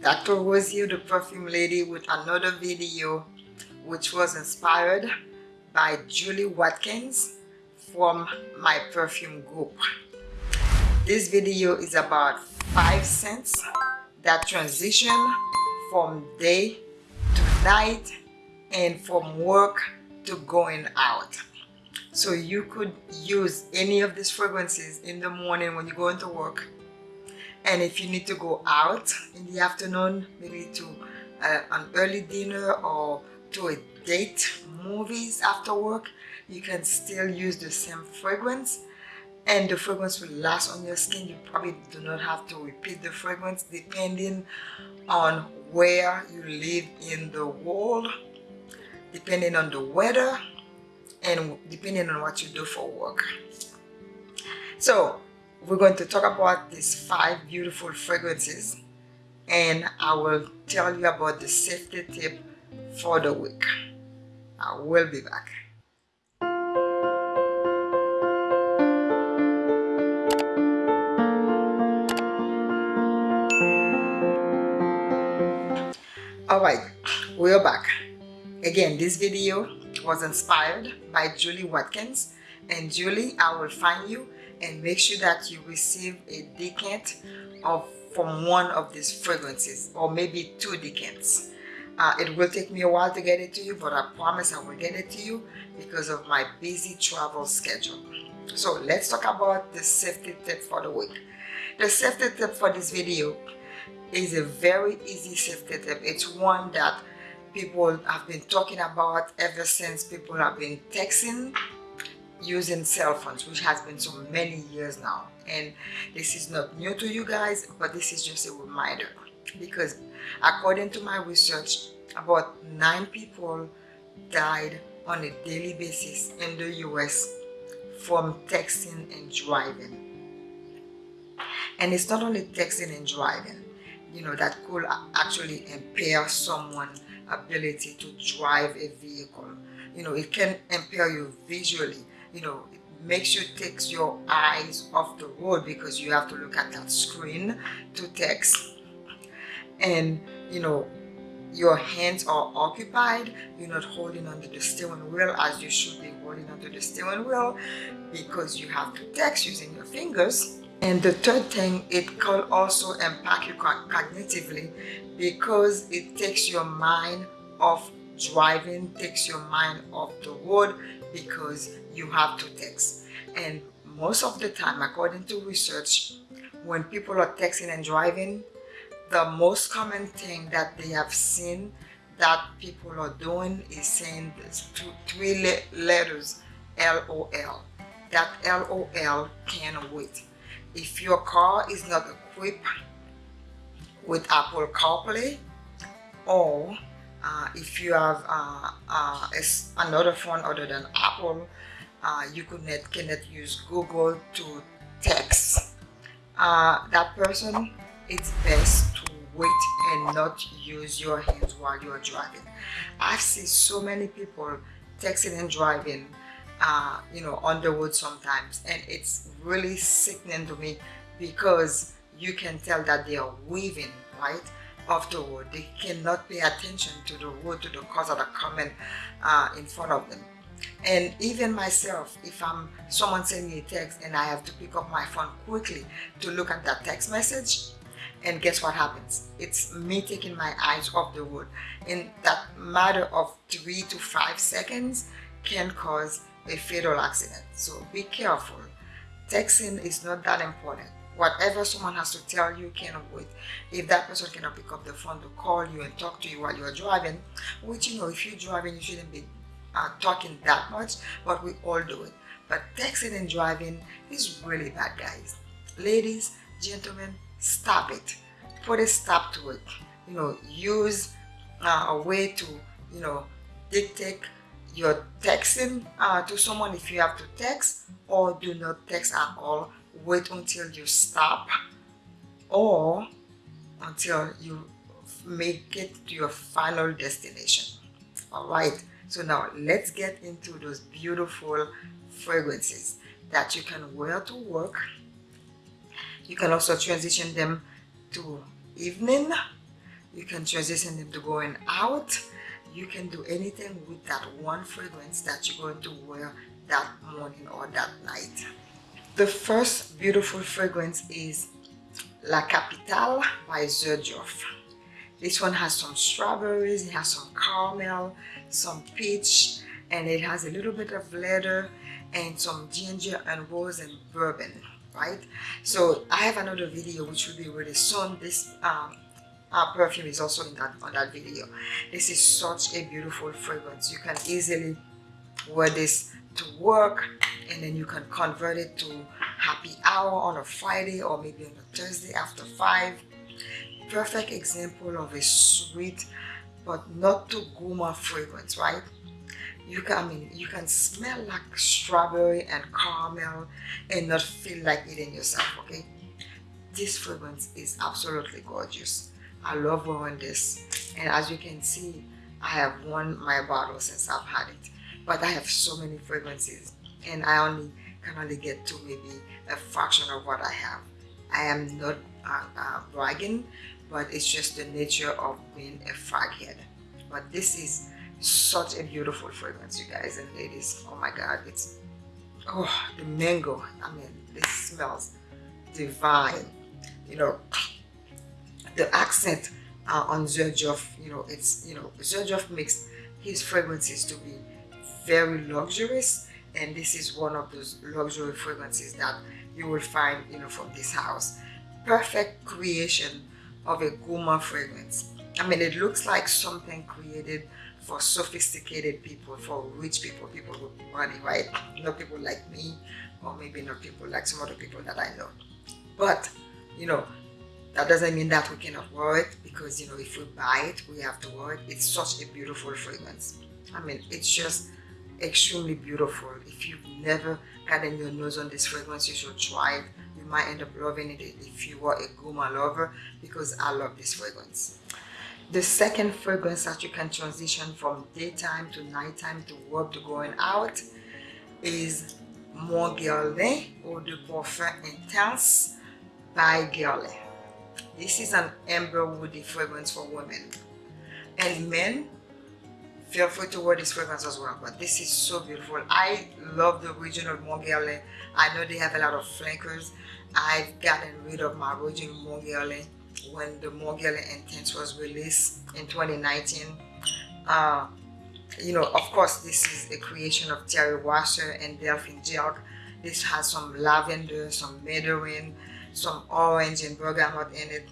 Dr. Rosie the perfume lady with another video which was inspired by Julie Watkins from my perfume group this video is about five scents that transition from day to night and from work to going out so you could use any of these fragrances in the morning when you go into work and if you need to go out in the afternoon maybe to uh, an early dinner or to a date movies after work you can still use the same fragrance. And the fragrance will last on your skin. You probably do not have to repeat the fragrance depending on where you live in the world depending on the weather and depending on what you do for work. So we're going to talk about these five beautiful fragrances and I will tell you about the safety tip for the week. I will be back. Alright, we're back. Again, this video was inspired by Julie Watkins and Julie, I will find you and make sure that you receive a decant of from one of these fragrances or maybe two decants. Uh, it will take me a while to get it to you but I promise I will get it to you because of my busy travel schedule. So let's talk about the safety tip for the week. The safety tip for this video is a very easy safety tip. It's one that people have been talking about ever since people have been texting using cell phones which has been so many years now. And this is not new to you guys but this is just a reminder. Because according to my research about nine people died on a daily basis in the US from texting and driving. And it's not only texting and driving you know that could actually impair someone's ability to drive a vehicle. You know it can impair you visually you know it makes you take your eyes off the road because you have to look at that screen to text. And you know your hands are occupied. You're not holding onto the steering wheel as you should be holding onto the steering wheel because you have to text using your fingers. And the third thing it can also impact you cognitively because it takes your mind off driving takes your mind off the road because you have to text. And most of the time according to research when people are texting and driving the most common thing that they have seen that people are doing is saying three letters LOL that LOL can wait. If your car is not equipped with Apple CarPlay or uh, if you have uh, uh, another phone other than Apple uh, you could not, cannot use Google to text. Uh, that person it's best to wait and not use your hands while you're driving. I've seen so many people texting and driving uh, you know on the road sometimes and it's really sickening to me because you can tell that they are weaving right off the road. They cannot pay attention to the road to the cars that are coming uh, in front of them and even myself if i'm someone sending me a text and i have to pick up my phone quickly to look at that text message and guess what happens? It's me taking my eyes off the road in that matter of three to five seconds can cause a fatal accident. So be careful. Texting is not that important. Whatever someone has to tell you can wait if that person cannot pick up the phone to call you and talk to you while you're driving which you know if you're driving you shouldn't be talking that much but we all do it. But texting and driving is really bad guys. Ladies gentlemen stop it. Put a stop to it. You know use uh, a way to you know dictate your texting uh, to someone if you have to text or do not text at all. Wait until you stop or until you make it to your final destination. All right so now let's get into those beautiful fragrances that you can wear to work. You can also transition them to evening you can transition them to going out you can do anything with that one fragrance that you're going to wear that morning or that night the first beautiful fragrance is La Capitale by Xerjoff. This one has some strawberries, it has some caramel, some peach, and it has a little bit of leather and some ginger and rose and bourbon, right? So I have another video which will be really soon. This um, perfume is also in that on that video. This is such a beautiful fragrance. You can easily wear this to work and then you can convert it to happy hour on a Friday or maybe on a Thursday after 5. Perfect example of a sweet but not too gourmand fragrance, right? You can, I mean, you can smell like strawberry and caramel and not feel like eating yourself, okay? This fragrance is absolutely gorgeous. I love wearing this. And as you can see, I have won my bottle since I've had it but I have so many fragrances and I only can only get to maybe a fraction of what I have. I am not uh, uh, bragging, but it's just the nature of being a frag head. But this is such a beautiful fragrance, you guys and ladies. Oh my God, it's, oh, the mango. I mean, this smells divine. You know, the accent uh, on Xerjoff, you know, it's, you know, Xerjoff makes his fragrances to be very luxurious and this is one of those luxury fragrances that you will find you know from this house perfect creation of a gourmand fragrance. I mean it looks like something created for sophisticated people for rich people people with money right? Not people like me or maybe not people like some other people that i know. But you know that doesn't mean that we cannot wear it because you know if we buy it we have to wear it. It's such a beautiful fragrance. I mean it's just extremely beautiful. If you've never gotten your nose on this fragrance, you should try it. Might end up loving it if you are a gourmand lover because I love this fragrance. The second fragrance that you can transition from daytime to nighttime to work to going out is Mon Guerlain Eau de Parfum Intense by Guerlain. This is an amber woody fragrance for women. And men, feel free to wear this fragrance as well but this is so beautiful. I love the original Mon i know they have a lot of flankers. I've gotten rid of my original Mon when the Mon intense was released in 2019 uh, you know of course this is a creation of thierry wasser and delphine jelk this has some lavender some mandarin some orange and bergamot in it.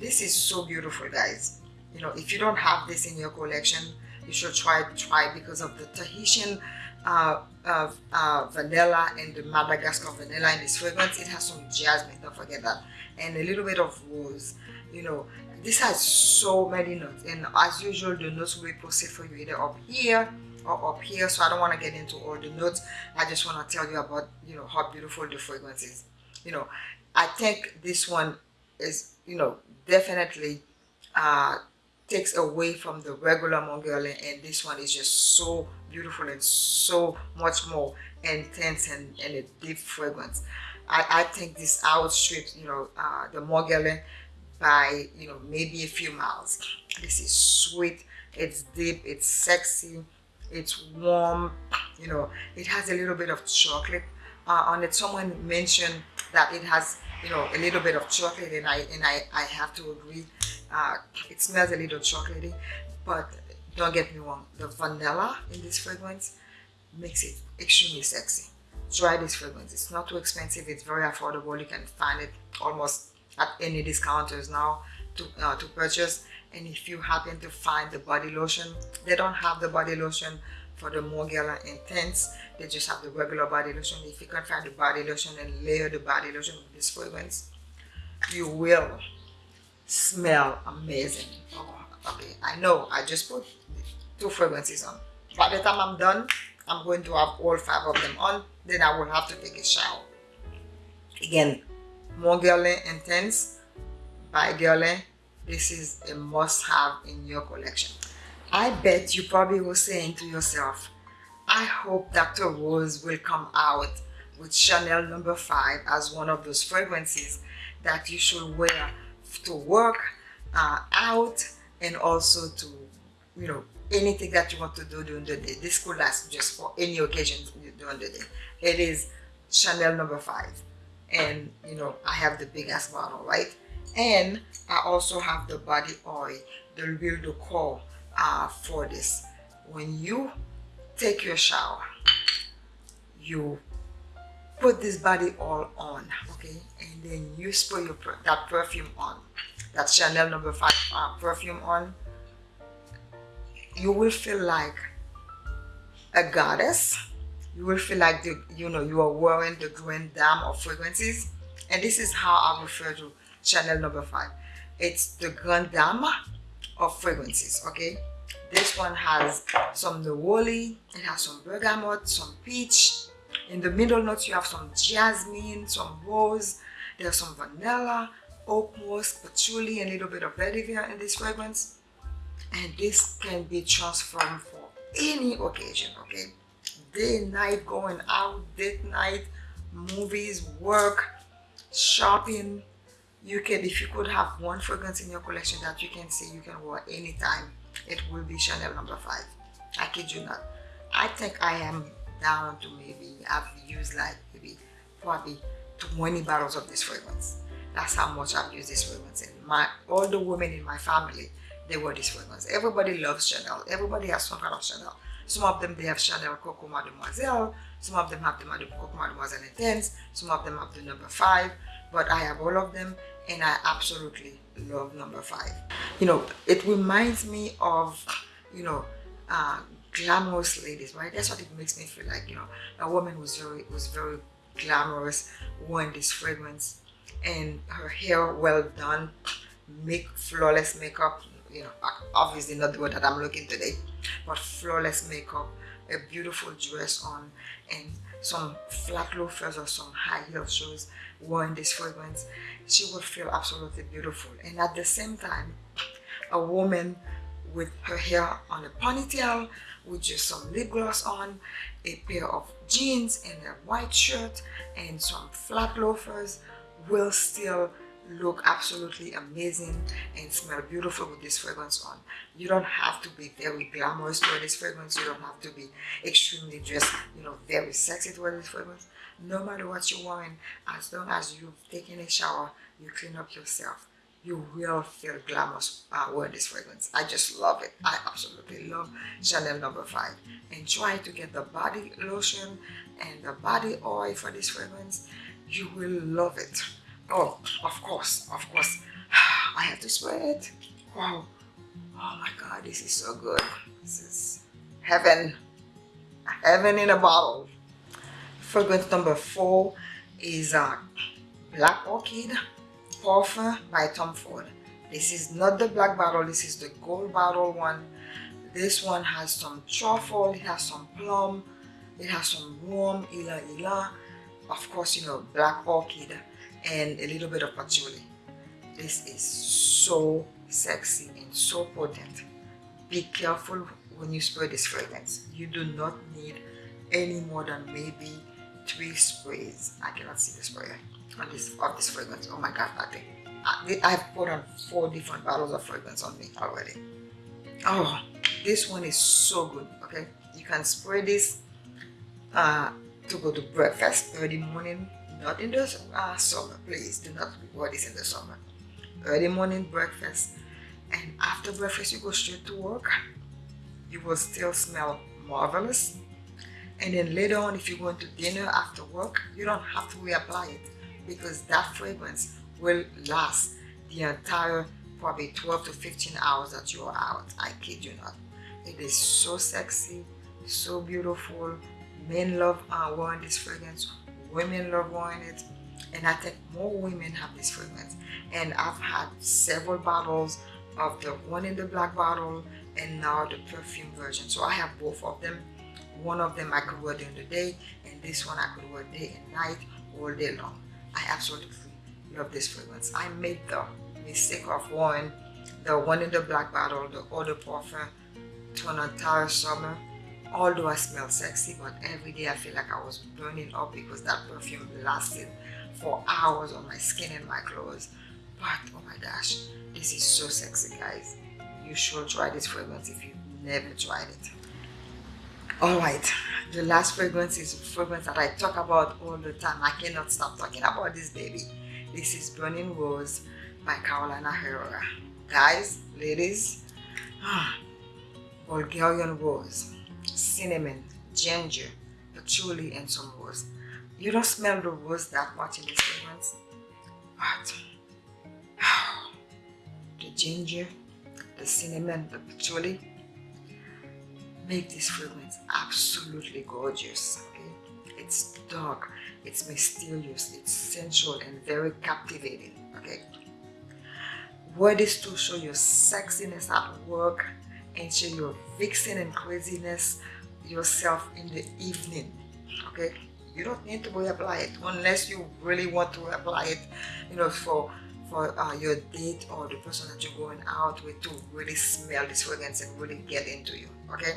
This is so beautiful guys. You know if you don't have this in your collection you should try try because of the Tahitian uh, uh, uh, vanilla and the Madagascar vanilla in this fragrance. It has some jasmine, don't forget that, and a little bit of rose. You know, this has so many notes, and as usual, the notes will be posted for you either up here or up here. So I don't want to get into all the notes. I just want to tell you about you know how beautiful the fragrance is. You know, I think this one is you know definitely uh, takes away from the regular Mon Guerlain and this one is just so beautiful and so much more intense and, and a deep fragrance. I, I think this outstrips, you know, uh, the Mon Guerlain by, you know, maybe a few miles. This is sweet, it's deep, it's sexy, it's warm, you know, it has a little bit of chocolate uh, on it. Someone mentioned that it has, you know, a little bit of chocolate and I, and I, I have to agree uh, it smells a little chocolatey, but don't get me wrong, the vanilla in this fragrance makes it extremely sexy. Try this fragrance. It's not too expensive. It's very affordable. You can find it almost at any discounters now to, uh, to purchase. And if you happen to find the body lotion, they don't have the body lotion for the Mon Guerlain Intense. They just have the regular body lotion. If you can find the body lotion and layer the body lotion with this fragrance, you will smell amazing. Oh, okay, I know I just put two fragrances on. By the time I'm done, I'm going to have all five of them on. Then I will have to take a shower. Again, Mon Guerlain Intense by Guerlain. This is a must-have in your collection. I bet you probably were saying to yourself, I hope Dr. Rose will come out with Chanel number no. 5 as one of those fragrances that you should wear to work uh, out and also to you know anything that you want to do during the day. This could last just for any occasion during the day. It is chanel number five. And you know i have the biggest bottle right? And i also have the body oil the real decor uh, for this. When you take your shower you put this body oil on okay? And then you spray your that perfume on. That chanel number five uh, perfume on. You will feel like a goddess. You will feel like the you know you are wearing the grand dame of fragrances. And this is how i refer to chanel number five. It's the grand dame of fragrances okay? This one has some neroli it has some bergamot some peach in the middle notes you have some jasmine some rose there's some vanilla oak moss patchouli and a little bit of vetiver in this fragrance. And this can be transformed for any occasion okay? Day night going out date night movies work shopping. You can if you could have one fragrance in your collection that you can say you can wear anytime it will be chanel number five. I kid you not. I think i am down to maybe i've used like maybe probably 20 bottles of this fragrance that's how much i've used this fragrance and my all the women in my family they wear this fragrance. Everybody loves Chanel. Everybody has some kind of Chanel. Some of them, they have Chanel Coco Mademoiselle. Some of them have the Coco Mademoiselle Intense. Some of them have the number five. But I have all of them and I absolutely love number five. You know, it reminds me of, you know, uh, glamorous ladies, right? That's what it makes me feel like, you know, a woman was very, was very glamorous, wearing this fragrance and her hair well done, make flawless makeup, you know, obviously not the word that I'm looking today, but flawless makeup, a beautiful dress on, and some flat loafers or some high heel shoes wearing this fragrance, she would feel absolutely beautiful. And at the same time, a woman with her hair on a ponytail, with just some lip gloss on, a pair of jeans and a white shirt, and some flat loafers will still look absolutely amazing and smell beautiful with this fragrance on. You don't have to be very glamorous to wear this fragrance. You don't have to be extremely dressed you know very sexy to wear this fragrance. No matter what you're wearing as long as you've taken a shower you clean up yourself you will feel glamorous uh, wearing this fragrance i just love it i absolutely love chanel number five and try to get the body lotion and the body oil for this fragrance you will love it Oh, of course, of course. I have to spray it. Wow. Oh my God, this is so good. This is heaven. Heaven in a bottle. Fragrance number four is uh, Black Orchid Parfum by Tom Ford. This is not the black bottle, this is the gold bottle one. This one has some truffle, it has some plum, it has some warm ylang ylang. Of course, you know, black orchid and a little bit of patchouli. This is so sexy and so potent. Be careful when you spray this fragrance. You do not need any more than maybe three sprays. I cannot see the spray this of this fragrance. Oh my god, thing. I, I've put on four different bottles of fragrance on me already. Oh, this one is so good. Okay, you can spray this uh, to go to breakfast early morning not in the uh, summer please do not wear this in the summer early morning breakfast and after breakfast you go straight to work you will still smell marvelous and then later on if you go into dinner after work you don't have to reapply it because that fragrance will last the entire probably 12 to 15 hours that you are out. I kid you not. It is so sexy so beautiful. Men love uh, wearing this fragrance. Women love wearing it. And I think more women have this fragrance. And I've had several bottles of the one in the black bottle and now the perfume version. So I have both of them. One of them I could wear during the day and this one I could wear day and night all day long I absolutely love this fragrance. I made the mistake of wearing the one in the black bottle the eau de parfum to an entire summer. Although I smell sexy but every day I feel like I was burning up because that perfume lasted for hours on my skin and my clothes. But oh my gosh this is so sexy guys. You should try this fragrance if you've never tried it all right. The last fragrance is a fragrance that i talk about all the time. I cannot stop talking about this baby. This is burning rose by carolina herrera. Guys ladies ah, bulgarian rose cinnamon ginger patchouli and some rose. You don't smell the rose that much in this fragrance but the ginger the cinnamon the patchouli make this fragrance absolutely gorgeous okay? It's dark it's mysterious it's sensual and very captivating okay? Wear this to show your sexiness at work and show your vixen and craziness yourself in the evening okay? You don't need to apply it unless you really want to apply it you know for for uh, your date or the person that you're going out with to really smell this fragrance and really get into you okay?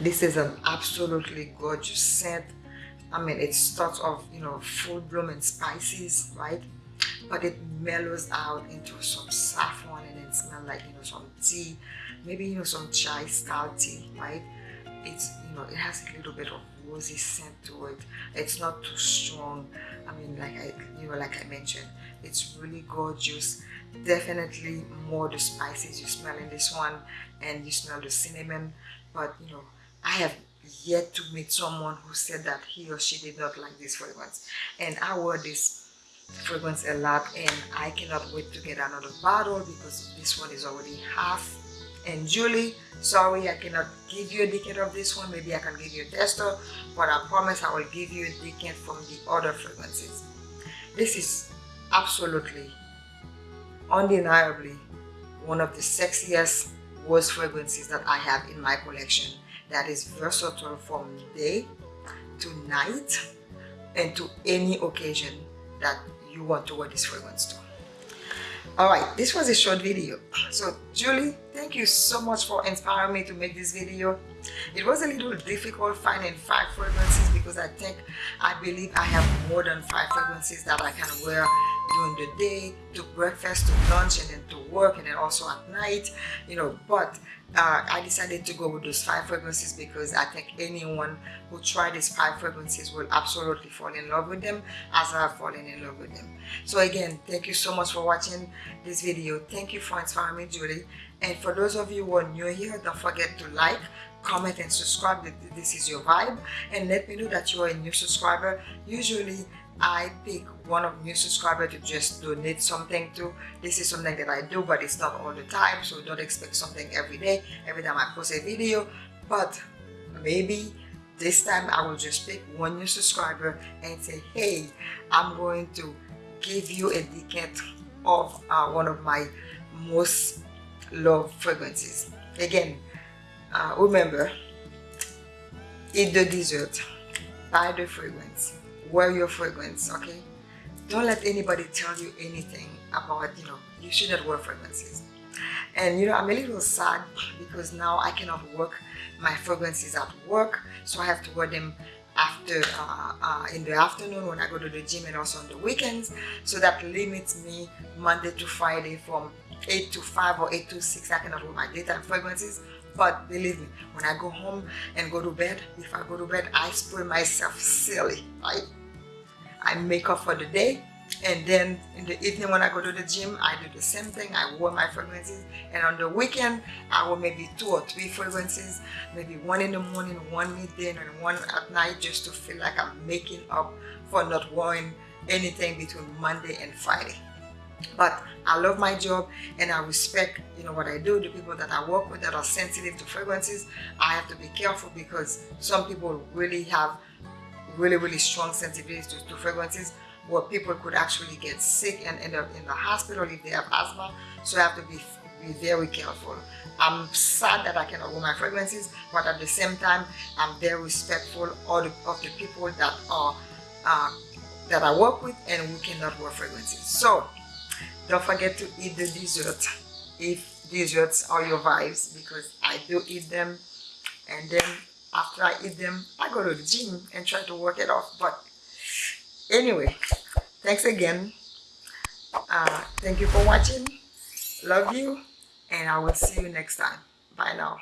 This is an absolutely gorgeous scent i mean it starts off you know full bloom and spices right? But it mellows out into some saffron and it smells like you know some tea maybe you know some chai style tea right? It's you know it has a little bit of rosy scent to it. It's not too strong. I mean like i you know like i mentioned it's really gorgeous. Definitely more the spices you smell in this one and you smell the cinnamon but you know i have yet to meet someone who said that he or she did not like this fragrance and i wore this fragrance a lot and i cannot wait to get another bottle because this one is already half and Julie, sorry I cannot give you a decant of this one. Maybe I can give you a tester, but I promise I will give you a decant from the other fragrances. This is absolutely, undeniably one of the sexiest rose fragrances that I have in my collection. That is versatile from day to night and to any occasion that you want to wear this fragrance to. All right this was a short video. So julie thank you so much for inspiring me to make this video. It was a little difficult finding five fragrances because i think i believe i have more than five fragrances that i can wear during the day to breakfast to lunch and then to work and then also at night you know but uh, I decided to go with those five fragrances because I think anyone who try these five fragrances will absolutely fall in love with them as I have fallen in love with them. So again, thank you so much for watching this video. Thank you for inspiring me, Julie. And for those of you who are new here, don't forget to like, comment and subscribe if this is your vibe and let me know that you are a new subscriber. Usually I pick one of new subscriber to just donate something to. This is something that I do, but it's not all the time, so don't expect something every day, every time I post a video. But maybe this time I will just pick one new subscriber and say, hey, I'm going to give you a decant of uh, one of my most loved fragrances. Again, uh, remember, eat the dessert, buy the fragrance, wear your fragrance okay? Don't let anybody tell you anything about you know you shouldn't wear fragrances. And you know i'm a little sad because now i cannot work. My fragrances at work so i have to wear them after uh, uh, in the afternoon when i go to the gym and also on the weekends. So that limits me monday to friday from 8 to 5 or 8 to 6 i cannot wear my daytime fragrances. But believe me when i go home and go to bed if i go to bed i spray myself silly. Right I make up for the day. And then in the evening when I go to the gym I do the same thing. I wear my fragrances. And on the weekend I will maybe two or three fragrances maybe one in the morning one midday and one at night just to feel like I'm making up for not wearing anything between Monday and Friday. But I love my job and I respect you know what I do the people that I work with that are sensitive to fragrances. I have to be careful because some people really have really, really strong sensitivity to, to fragrances where people could actually get sick and end up in the hospital if they have asthma. So I have to be, be very careful. I'm sad that I cannot wear my fragrances, but at the same time, I'm very respectful of the, of the people that are uh, that I work with and who cannot wear fragrances. So don't forget to eat the dessert if desserts are your vibes because I do eat them and then after I eat them, I go to the gym and try to work it off. But anyway, thanks again. Uh, thank you for watching. Love you. And I will see you next time. Bye now.